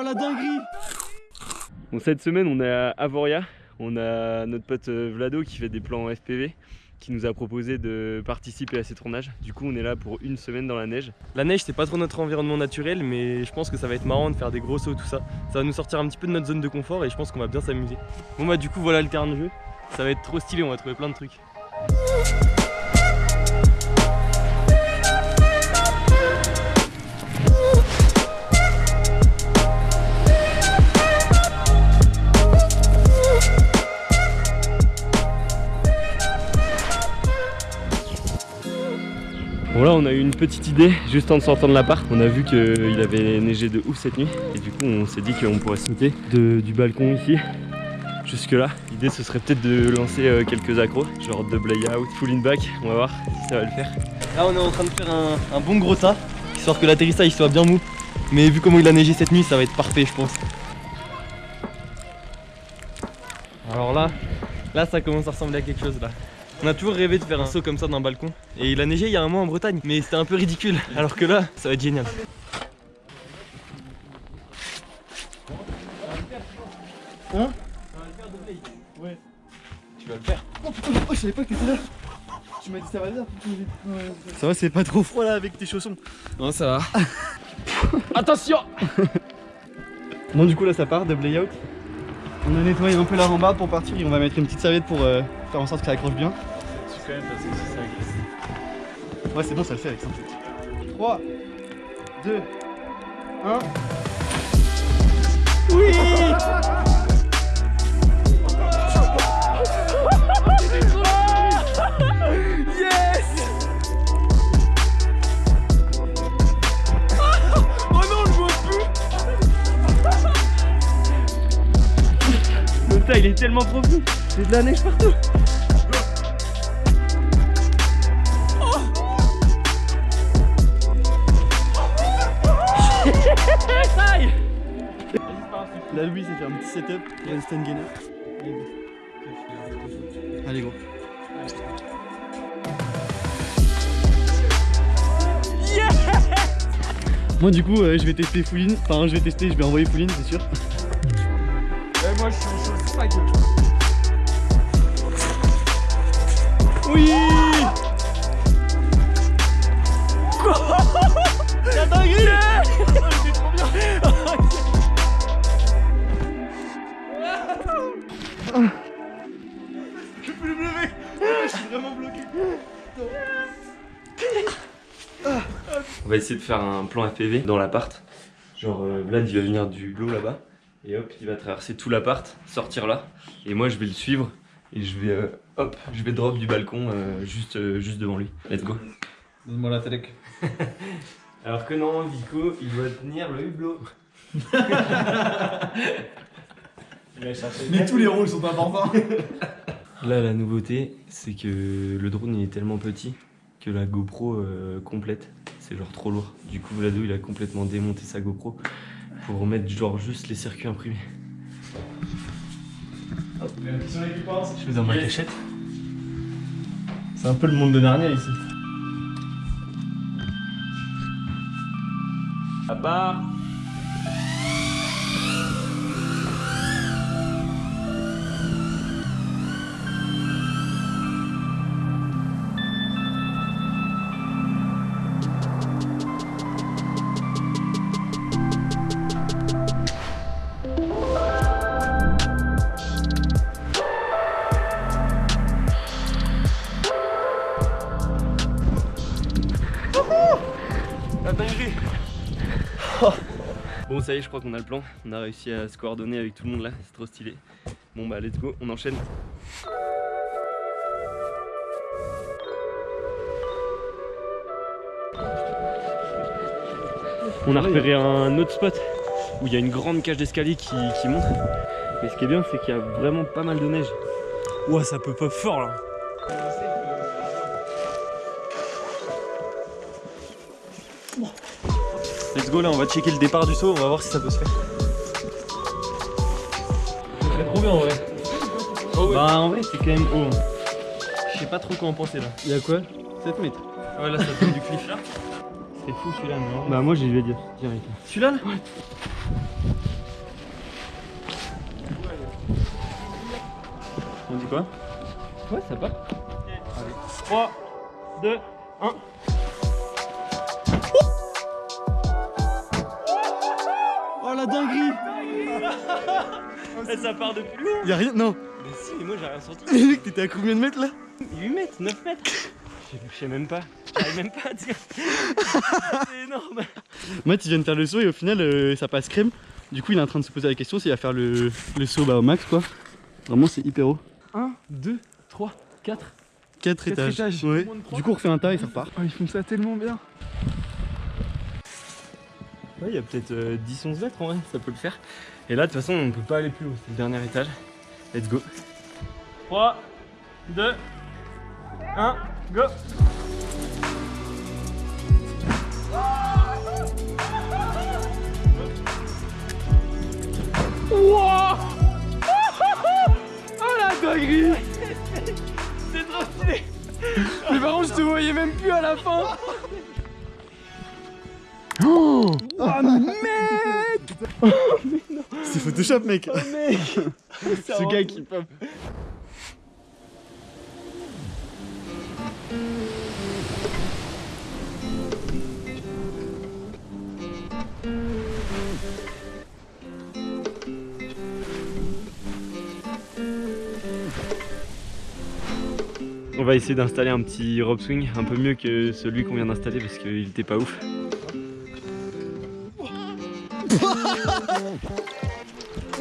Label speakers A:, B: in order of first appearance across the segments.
A: Oh la dinguerie
B: Bon cette semaine on est à Avoria, on a notre pote euh, Vlado qui fait des plans en FPV qui nous a proposé de participer à ces tournages. Du coup on est là pour une semaine dans la neige. La neige c'est pas trop notre environnement naturel mais je pense que ça va être marrant de faire des gros sauts tout ça. Ça va nous sortir un petit peu de notre zone de confort et je pense qu'on va bien s'amuser. Bon bah du coup voilà le terrain de jeu. Ça va être trop stylé, on va trouver plein de trucs. Bon là on a eu une petite idée juste en sortant de l'appart. On a vu qu'il avait neigé de ouf cette nuit. Et du coup on s'est dit qu'on pourrait sauter du balcon ici Jusque là L'idée ce serait peut-être de lancer euh, quelques accros Genre double out, full in back. On va voir si ça va le faire. Là on est en train de faire un, bon gros tas Histoire que l'atterrissage soit bien mou. Mais vu comment il a neigé cette nuit ça va être parfait je pense. Alors là Là ça commence à ressembler à quelque chose là on a toujours rêvé de faire un saut comme ça d'un balcon. Et il a neigé il y a un mois en Bretagne. Mais c'était un peu ridicule. Alors que là, ça va être génial.
A: Hein
B: Ouais. Tu vas le faire.
A: Oh putain, oh, je savais pas que t'étais là. Tu m'as dit ça va bien. Ça va, c'est pas trop froid là avec tes chaussons.
B: Non, ça va. Attention
A: Bon, du coup, là ça part, double layout. On a nettoyé un peu la rambarde pour partir et on va mettre une petite serviette pour euh, faire en sorte que ça accroche bien.
B: Je quand même parce que si ça glisse.
A: Ouais, c'est bon, ça le fait avec ça. 3, 2, 1. Oui
B: il est tellement profond. C'est de la neige partout.
A: Là Louis s'est fait un petit setup, reste un gainer. Allez gros. Moi du coup euh, je vais tester Fouline, enfin je vais tester, je vais envoyer Fouline c'est sûr.
B: Faire un plan FPV dans l'appart. Genre euh, Vlad il va venir du lot là-bas. Et hop, il va traverser tout l'appart, sortir là. Et moi, je vais le suivre. Et je vais, euh, hop, je vais drop du balcon euh, juste, euh, juste devant lui. Let's go.
A: Donne-moi la télé.
B: Alors que non, Vico, il doit tenir le hublot.
A: Mais tous les rôles sont importants.
B: Là, la nouveauté, c'est que le drone il est tellement petit que la GoPro complète, c'est genre trop lourd. Du coup, Vlado, il a complètement démonté sa GoPro pour remettre genre juste les circuits imprimés.
A: Je vais dans ma cachette. C'est un peu le monde de Narnia ici.
B: À part je crois qu'on a le plan, on a réussi à se coordonner avec tout le monde là, c'est trop stylé. Bon bah let's go, on enchaîne. On a repéré un autre spot où il y a une grande cage d'escalier qui, qui monte. Mais ce qui est bien c'est qu'il y a vraiment pas mal de neige.
A: Ouah ça peut pas fort là on va checker le départ du saut, on va voir si ça peut se faire.
B: Ça serait trop bien en vrai.
A: Oh, bah en vrai c'est quand même haut. Hein. Je sais pas trop quoi en penser là.
B: Il y a quoi?
A: 7 mètres.
B: Ouais là ça tombe du cliff là.
A: C'est fou celui-là non.
B: Bah moi j'y vais dire direct.
A: Celui-là là?
B: On dit quoi? Ouais ça va. 3, 2, 1. Et ça part de plus loin
A: Y'a rien, non
B: Mais si, mais moi j'ai rien senti.
A: Mec, t'étais à combien de mètres là?
B: 8 mètres, 9 mètres Je sais même pas. J'arrive même pas à dire. C'est énorme.
A: Matt il vient de faire le saut et au final euh, ça passe crème. Du coup il est en train de se poser la question s'il va faire le, le saut bah, au max quoi. Vraiment c'est hyper haut.
B: 1, 2, 3, 4.
A: 4 étages.
B: étages.
A: Ouais. Du coup on refait un tas et ça repart.
B: Oh, ils font ça tellement bien. Ouais, il y a peut-être 10-11 mètres en vrai, ça peut le faire. Et là, de toute façon, on peut pas aller plus haut, c'est le dernier étage. Let's go. 3, 2, 1, go Wouah Oh la dinguerie C'est trop stylé Mais par contre, je te voyais même plus à la fin Oh
A: C'est Photoshop mec
B: mec
A: Ce gars qui pop.
B: On va essayer d'installer un petit rope swing un peu mieux que celui qu'on vient d'installer parce qu'il était pas ouf.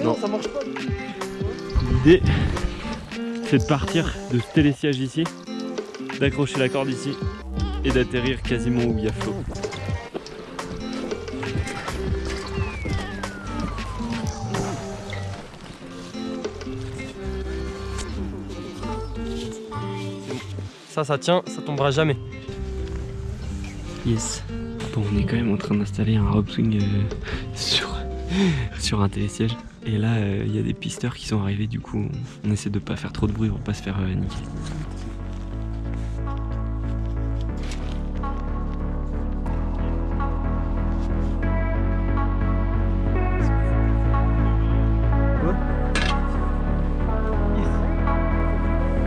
B: Non,
A: ça marche pas.
B: L'idée c'est de partir de ce télésiège ici, d'accrocher la corde ici et d'atterrir quasiment où il y a flot.
C: Ça, ça tient, ça tombera jamais.
B: Yes. Bon, on est quand même en train d'installer un rope swing euh, sur, sur un télésiège. Et là, euh, il y a des pisteurs qui sont arrivés, du coup, on, essaie de pas faire trop de bruit pour pas se faire euh, niquer.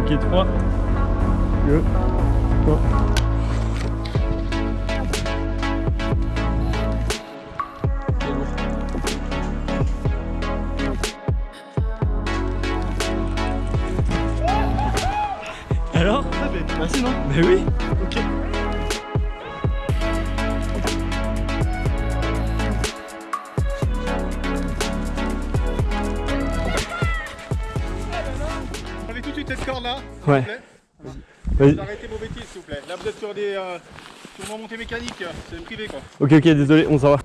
B: Ok, 3,
A: 2, 1.
B: Mais oui
A: Ok.
D: Prenez tout de suite cette corde là,
B: Ouais.
D: vous
B: Vas-y.
D: arrêtez vos bêtises s'il vous plaît. Là vous êtes sur des euh, sur montée mécanique, c'est privé quoi.
B: Ok, ok, désolé, on s'en va.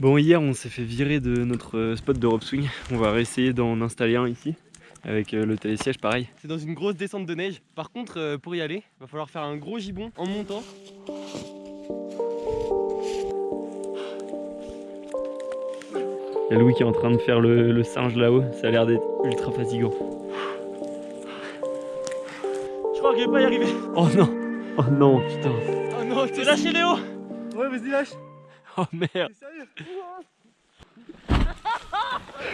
B: Bon, hier, on s'est fait virer de notre euh, spot de rope swing. On va réessayer d'en installer un ici, avec euh, le télésiège pareil.
C: C'est dans une grosse descente de neige. Par contre, euh, pour y aller, va falloir faire un gros gibon en montant.
B: Il y a Louis qui est en train de faire le, le singe là-haut, ça a l'air d'être ultra fatigant.
C: Je crois que je vais pas y arriver.
B: Oh non Oh non, putain
C: Oh non, t'es lâché Léo
A: Ouais vas-y lâche.
B: Oh merde
A: T'es sérieux?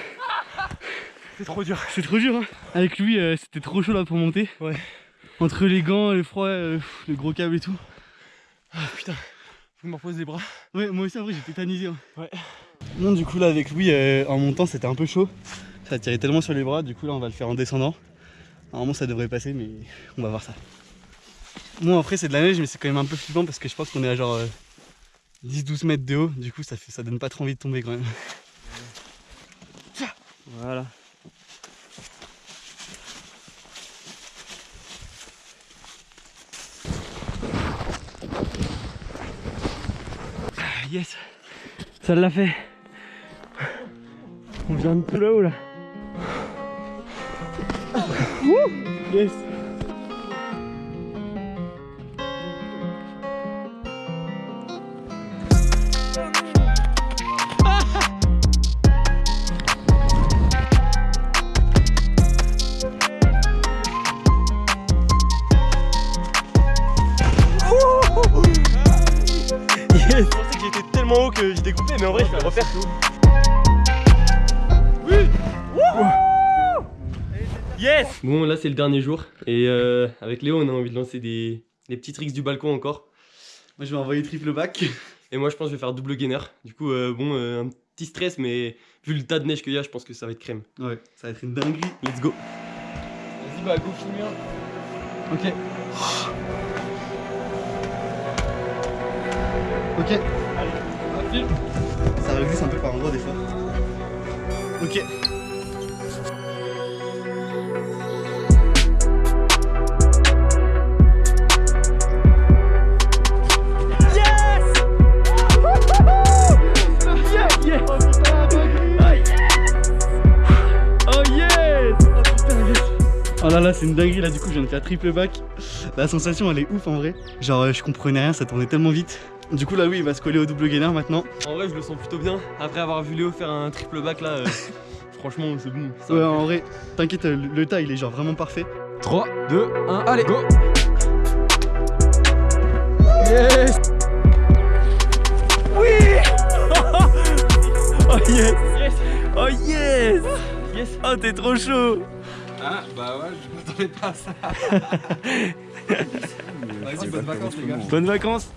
C: C'est trop dur.
A: C'est trop dur hein. Avec lui euh, c'était trop chaud là pour monter.
C: Ouais.
A: Entre les gants, le froid, euh, le gros câble et tout.
C: Ah putain, faut que je me repose les bras.
A: Ouais moi aussi en vrai j'ai tétanisé. hein.
C: Ouais.
A: Non du coup là avec Louis euh, en montant c'était un peu chaud. Ça tirait tellement sur les bras, du coup là on va le faire en descendant. Normalement ça devrait passer mais on va voir ça. Bon après c'est de la neige mais c'est quand même un peu flippant parce que je pense qu'on est à genre 10-12 mètres de haut, du coup ça, fait, ça donne pas trop envie de tomber quand même.
B: Voilà. Yes. Ça l'a fait. On vient de tout là-haut là.
A: Yes
C: refaire tout. Yes Bon, là c'est le dernier jour et euh, avec Léo, on a envie de lancer des, des petits tricks du balcon encore.
A: Moi je vais envoyer triple back.
C: Et moi, je pense que je vais faire double gainer. Du coup, euh, bon, euh, un petit stress, mais vu le tas de neige qu'il y a, je pense que ça va être crème.
A: Ouais, ça va être une dinguerie.
C: Let's go.
B: Vas-y, bah go filmer.
A: Ok. Ok.
B: Allez,
A: Ça glisse un peu par endroit des fois. Ok.
B: Oh yes
A: Oh là là, c'est une dinguerie là, du coup, je viens de faire triple back. La sensation, elle est ouf en vrai. Genre, euh, je comprenais rien, ça tournait tellement vite. Du coup, là, oui, il va se coller au double gainer maintenant.
C: En vrai, je le sens plutôt bien. Après avoir vu Léo faire un triple back là, euh, franchement, c'est bon. ça
A: Ouais, en vrai, t'inquiète, euh, le, tas, il est genre vraiment parfait.
B: 3, 2, 1, allez, go Yes Oui Oh yes
C: Yes
B: Oh yes
C: Yes
B: Oh t'es trop chaud
D: Ah, bah ouais, je m'attendais pas à ça. Vas-y, bonnes vacances, les gars.
B: Bonnes vacances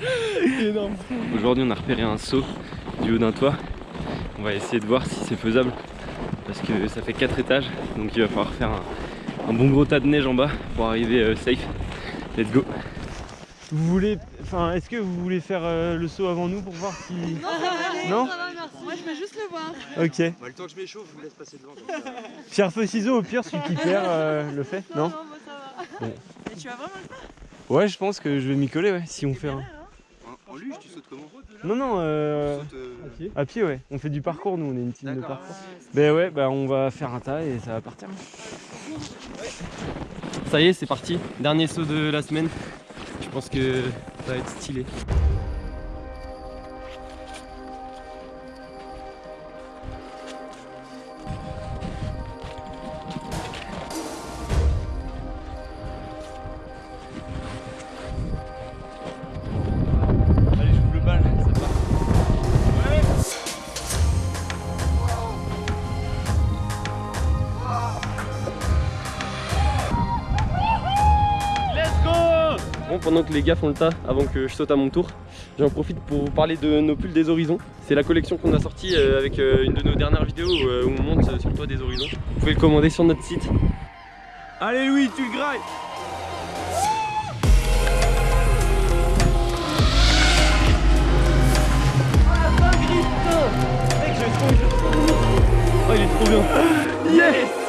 B: Aujourd'hui on a repéré un saut du haut d'un toit. On va essayer de voir si c'est faisable parce que ça fait 4 étages donc il va falloir faire un, un bon gros tas de neige en bas pour arriver euh, safe. Let's go Vous voulez, enfin est-ce que vous voulez faire euh, le saut avant nous pour voir si... Non
E: Ça va, merci. Moi, je vais juste le voir.
B: Ok.
D: Bah, le temps que je m'échauffe, je vous laisse passer devant.
B: Pierre feu ciseaux au pire celui qui perd euh, le fait, non
E: Non, moi, ça va. Et tu vas vraiment le faire?
B: Ouais je pense que je vais m'y coller ouais si on fait un...
D: En, en luge, tu sautes comment
B: Non non euh...
D: Sautes, euh,
B: À pied ouais, on fait du parcours nous, on est une team de parcours. Ben ouais, bah on va faire un tas et ça va partir.
C: Ça y est, c'est parti. Dernier saut de la semaine. Je pense que ça va être stylé. Pendant que les gars font le tas, avant que je saute à mon tour, j'en profite pour vous parler de nos pulls des horizons. C'est la collection qu'on a sortie euh, avec euh, une de nos dernières vidéos euh, où on monte sur le toit des horizons. Vous pouvez le commander sur notre site.
B: Allez Louis, tu le grailles
C: Oh, il est trop bien
B: Yes